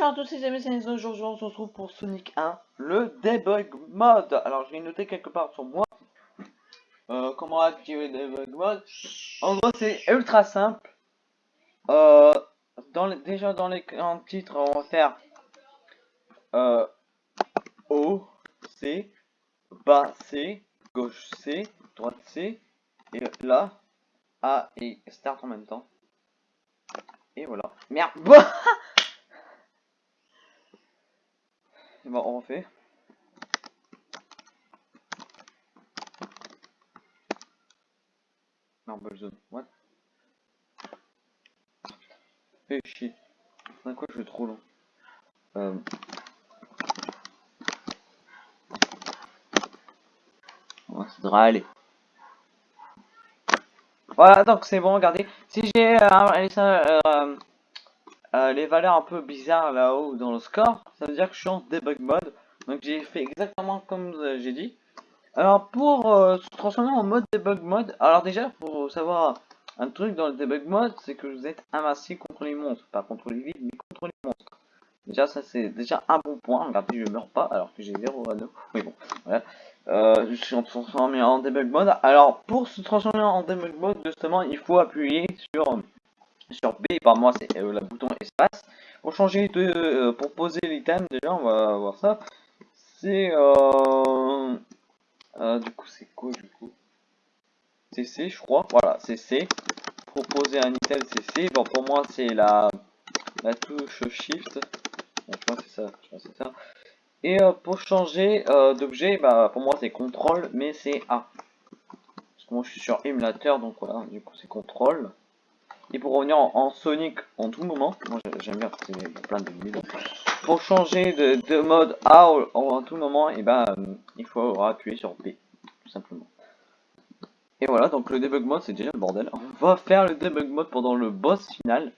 Bonjour à tous les amis, c'est aujourd'hui on se retrouve pour Sonic 1, le debug mode. Alors je vais noter quelque part sur moi euh, comment activer le debug mode. En gros c'est ultra simple. Euh, dans les, déjà dans les titres on va faire euh, haut C, bas C, gauche C, droite C, et là A et start en même temps. Et voilà. Merde Bon, on refait. Belle zone. What? Fais chier. C'est quoi, je suis trop long. Euh... Ça devrait aller. Voilà, donc c'est bon, regardez. Si j'ai euh, euh, euh, les valeurs un peu bizarres là-haut dans le score, ça veut dire que je suis en debug mode. Donc j'ai fait exactement comme euh, j'ai dit. Alors pour euh, se transformer en mode debug mode, alors déjà pour savoir un truc dans le debug mode, c'est que vous êtes invincible contre les monstres, pas contre les vides, mais contre les monstres. Déjà ça c'est déjà un bon point, regardez je meurs pas alors que j'ai 0 à 2. Mais bon, voilà. Je suis transformé en debug mode. Alors pour se transformer en debug mode justement il faut appuyer sur sur B, par moi c'est euh, le bouton espace. Pour changer de, euh, pour poser l'item, déjà on va voir ça. C'est euh, du coup c'est quoi du coup? C'est C je crois, voilà c'est C. Pour poser un item c'est C. Bon pour moi c'est la la touche Shift. je que c'est ça, je pense ça. Et pour changer d'objet, bah pour moi c'est CTRL, mais c'est A. Parce que moi je suis sur émulateur, donc voilà, du coup c'est CTRL. Et pour revenir en, Sonic en tout moment, moi j'aime bien plein de vidéos. Pour changer de, mode A en, tout moment, et eh ben il faut appuyer sur B, tout simplement. Et voilà, donc le debug mode c'est déjà le bordel. On va faire le debug mode pendant le boss final.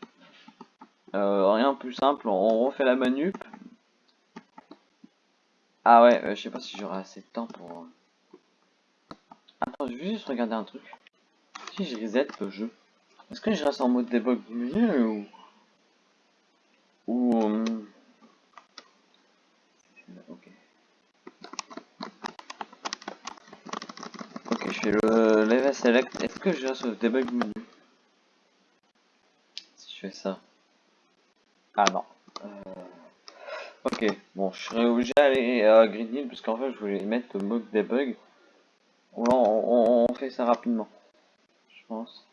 Euh, rien de plus simple, on refait la manip. Ah ouais, euh, je sais pas si j'aurai assez de temps pour... Euh. Attends, je vais juste regarder un truc. Si je reset le jeu. Est-ce que je reste en mode debug ou... Ou... Euh, ok. Ok, je fais le level select. Est-ce que je reste au debug menu Si je fais ça. Ah non. Euh, ok, bon, je serais obligé d'aller à Green Hill parce qu'en fait je voulais mettre le mode debug. on fait ça rapidement. Je pense.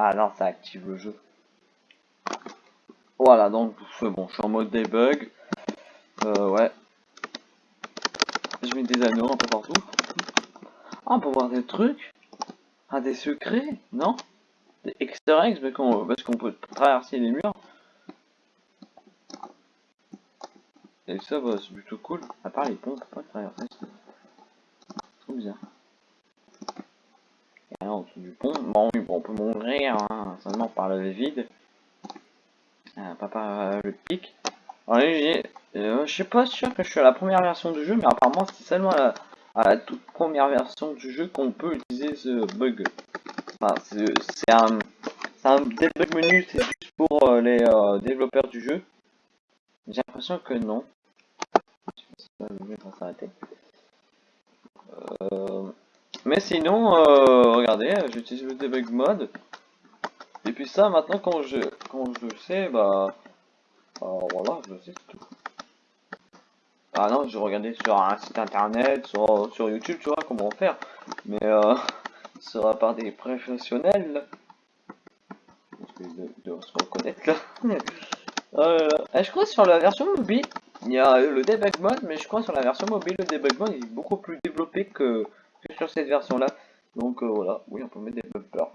Ah non, ça active le jeu. Voilà, donc c'est bon, je suis en mode debug. Euh, ouais. Je mets des anneaux un peu partout. Ah, on peut voir des trucs. Ah, des secrets, non? Des easter eggs, parce qu'on peut traverser les murs. Et ça, bah, c'est plutôt cool. À part les ponts, pas traverser. Trop bizarre du pont. Bon, on peut mourir hein, seulement par le vide. Euh, pas par euh, le pic. Euh, je suis pas sûr que je suis à la première version du jeu, mais apparemment c'est seulement à la, toute première version du jeu qu'on peut utiliser ce bug. C'est un, un debug menu, c'est juste pour les développeurs du jeu. J'ai l'impression que non. Euh, mais sinon, euh, regardez, j'utilise le debug mode. Et puis ça, maintenant, quand je, quand je sais, bah, bah voilà, je sais tout. Ah non, je regardais sur un site internet, sur, sur YouTube, tu vois, comment faire. Mais euh, sera par des professionnels. De, de se reconnaître là. euh, je crois sur la version mobile, il y a le debug mode, mais je crois sur la version mobile, le debug mode est beaucoup plus développé que sur cette version là. Donc euh, voilà, oui on peut mettre des bumpers.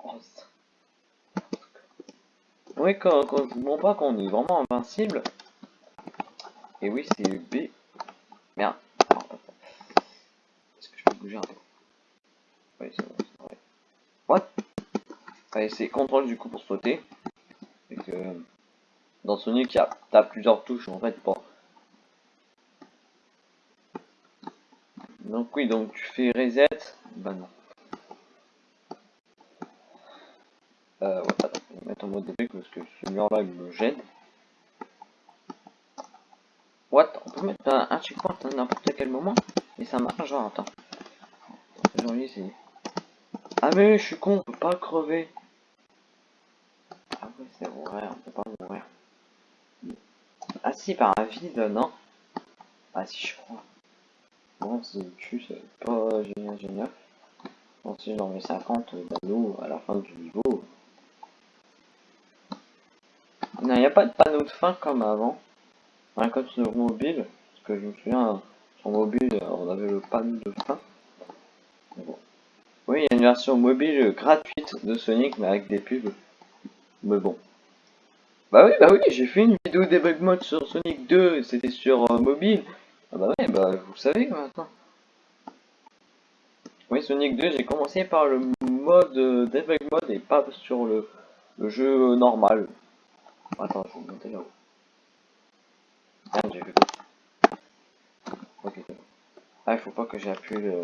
Oui quand, quand je vous pas qu'on est vraiment invincible. Et oui c'est B. Merde. Est-ce que je peux bouger un peu? C'est contrôle du coup pour sauter. Et que dans Sonic, il y a plusieurs touches en fait pour Donc oui, donc tu fais reset. Bah non. Euh, ouais, attends, je vais mettre en mode débug parce que ce mur-là, il me gêne. What? On peut mettre un, un checkpoint à n'importe quel moment et ça marche, genre, attends. J'ai envie d'essayer. Ah mais je suis con, on peut pas crever. Ah oui, c'est vrai, on peut pas mourir. Ah si, par un vide, non Ah si, je crois. C'est pas génial, génial. Bon, si j'en mets 50 d'anneaux à la fin du niveau. Il n'y a pas de panneau de fin comme avant. Un code sur mobile, parce que je me souviens, sur mobile, on avait le panneau de fin. Oui, il y a une version mobile gratuite de Sonic, mais avec des pubs. Mais bon. Bah oui, bah oui, j'ai fait une vidéo debug mode sur Sonic 2, c'était sur euh, mobile. Ah bah ouais, bah vous savez maintenant. Oui, Sonic 2, j'ai commencé par le mode euh, mode et pas sur le, le jeu normal. Attends, je vais monter là-haut. Merde, j'ai vu. Ok. Ah, il faut pas que j'appuie le...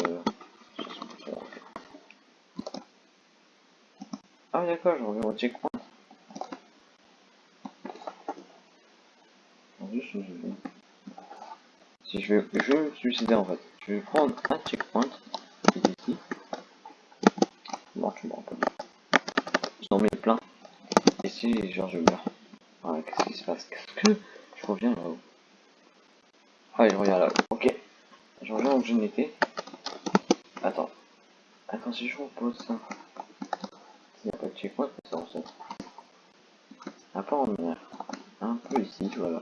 Ah d'accord, je reviens au checkpoint. Juste, je vais... Si je vais, je me suicider en fait. Je vais prendre un checkpoint qui est ici. Non, tu me rappelles. J'en mets plein. Et si genre je meurs. Voilà, qu'est-ce qui se passe? Qu'est-ce que je reviens là-haut? Ah, je reviens là-haut. Ok. Je reviens où je n'étais. Attends. Attends, si je repose ça. S'il n'y a pas de checkpoint, ça en fait. Un peu en mer. Un peu ici, voilà.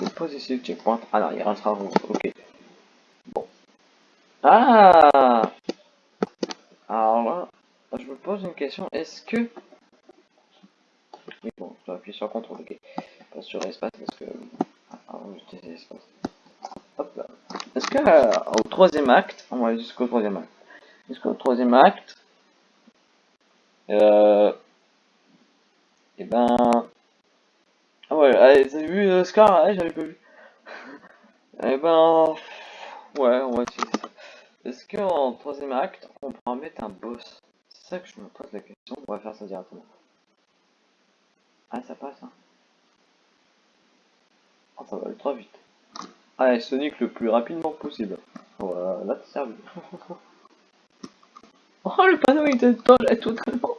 Je vais poser ici checkpoint. Ah non, il restera rouge. Ok. Bon. Ah Alors là, je me pose une question. Est-ce que... Oui, bon, je vais appuyer sur CTRL, ok. Pas sur espace parce que... Ah, j'utilise espace. Hop là. Est-ce que euh, au troisième acte, on va aller jusqu'au troisième acte. Est-ce qu'au troisième acte... Euh... Et eh ben... Ouais, t'as vu euh, Scar ouais, J'avais pas vu. Eh ben... Ouais, on va essayer. Est-ce qu'en troisième acte, on pourra mettre un boss? C'est ça que je me pose la question. On va faire ça directement. Ah, ça passe, hein. Oh, ça va ultra vite. Allez, Sonic le plus rapidement possible. Voilà, là, t'es servi. oh, le panneau, il était totalement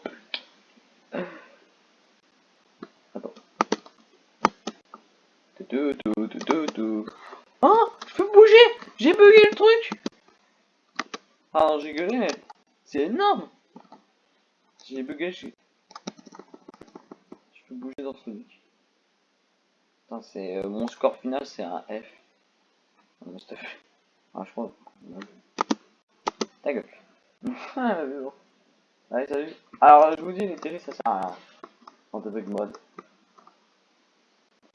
Oh, je peux bouger? J'ai bugué le truc Alors j'ai gueulé, c'est énorme J'ai bugué, je... je peux bouger dans ce truc. Putain, c'est... Euh, mon score final, c'est un F. Ah, je crois... Ta gueule. ah. Allez, salut. Alors, je vous dis, les télés, ça sert à rien. En mode.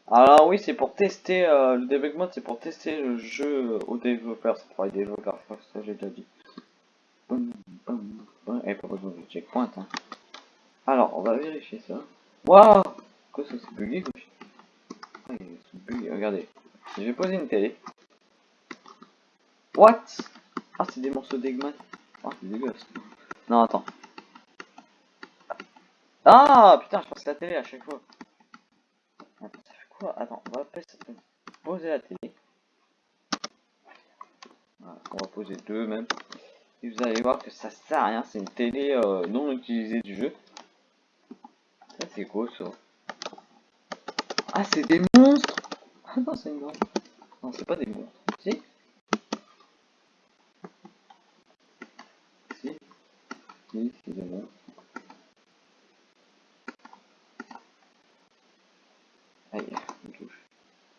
Alors oui, c'est pour tester, euh, le debug mode, c'est pour tester le jeu aux développeurs, c'est pour les développeurs, ça j'ai déjà dit. Et pas besoin de checkpoint. Hein. Alors, on va vérifier ça. Waouh Quoi ça c'est bugué ah, regardez. Je vais poser une télé. What? Ah, c'est des morceaux d'Eggman. Ah, c'est dégueulasse. Non, attends. Ah, putain, je passe la télé à chaque fois. Attends, on va poser la télé. on va poser deux même. Et vous allez voir que ça sert à rien, c'est une télé euh, non utilisée du jeu. Ça c'est quoi ça Ah c'est des monstres Ah non c'est une Non c'est pas des monstres. Si Si Si c'est des monstres.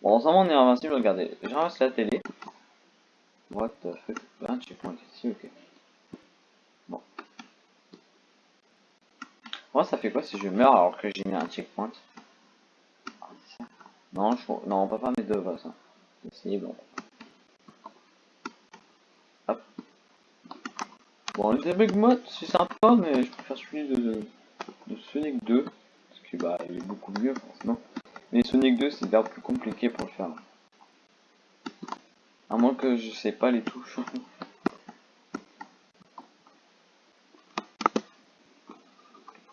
Bon, en ce moment, on est invincible, regardez. J'enregistre la télé. What the fuck? Checkpoint ici, ok. Bon. Moi, ça fait quoi si je meurs alors que j'ai mis un checkpoint? Non, je... non, on peut pas mettre deux voix, ça. C'est bon. Hop. Bon, le debug mode, c'est sympa, mais je préfère celui de, de Sonic 2. Parce que, bah, il est beaucoup mieux, forcément. Mais Sonic 2, c'est bien plus compliqué pour le faire. À moins que je sais pas les touches.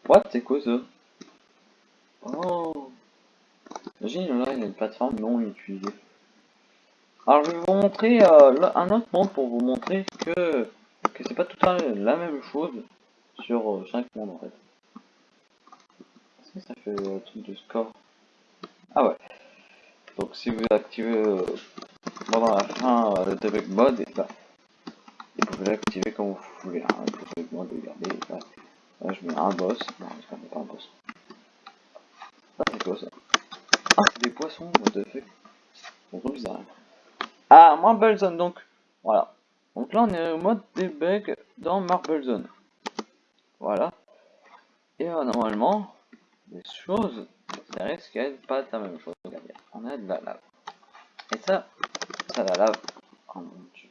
What C'est quoi ça? Oh Imagine là, il y a une plateforme non utilisée. Alors je vais vous montrer euh, un autre monde pour vous montrer que, que c'est pas tout à fait la même chose sur euh, chaque monde en fait. Est-ce que ça fait le truc de score? Ah ouais. Donc si vous activez euh, pendant la fin euh, le debug mode, et bah, vous pouvez l'activer comme vous voulez. Hein, le debug mode, regardez, là, là, je mets un boss. Non, je mets pas un boss. Ah, c'est quoi ça? Ah, c'est des poissons, what the fuck? C'est trop bizarre. Ah, Marble Zone, donc, voilà. Donc là, on est au mode debug dans Marble Zone. Voilà. Et euh, normalement, les choses, ça risque d'être pas la même chose. Regardez, on a de la lave. Et ça, ça la lave. Oh mon dieu.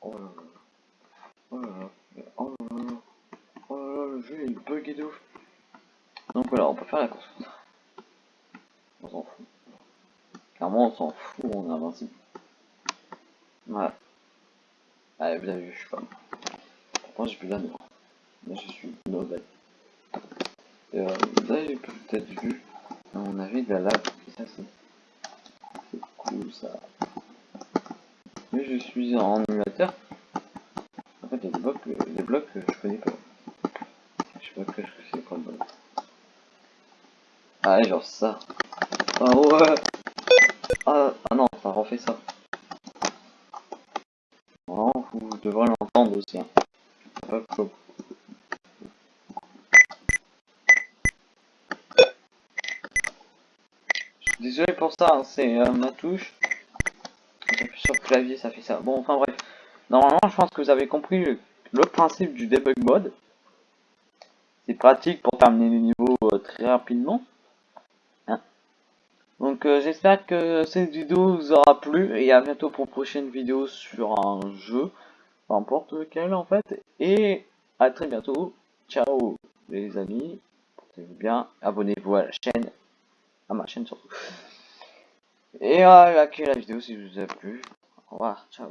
Oh là là. Oh là là. Oh là là. Oh le jeu ouf. Donc voilà, on peut faire la course. On s'en fout. Clairement, on s'en fout, on est invincible. Voilà. Allez, vous avez vu, je suis pas. Pourtant, j'ai plus la. Mais je suis mauvais. Et euh, vous avez peut-être vu, à mon avis, de la lave. Ça, c'est. Cool ça. Mais je suis en émulateur. En fait, il y a des blocs, des blocs que je connais pas. Je sais pas que c'est bloc. Ah, genre ça. Ah ouais. Ah, ah non, ça refait ça. Non, vous devrez l'entendre aussi. Hein. Comme. Désolé pour ça, hein, c'est euh, ma touche. J'appuie sur le clavier, ça fait ça. Bon, enfin bref. Normalement, je pense que vous avez compris le, principe du debug mode. C'est pratique pour terminer les niveaux euh, très rapidement. Hein. Donc euh, j'espère que cette vidéo vous aura plu et à bientôt pour une prochaine vidéo sur un jeu, peu lequel en fait. Et à très bientôt. Ciao les amis. Portez-vous bien. Abonnez-vous à la chaîne. À ma chaîne surtout. Et likez la vidéo si vous a plu. Au revoir. Ciao.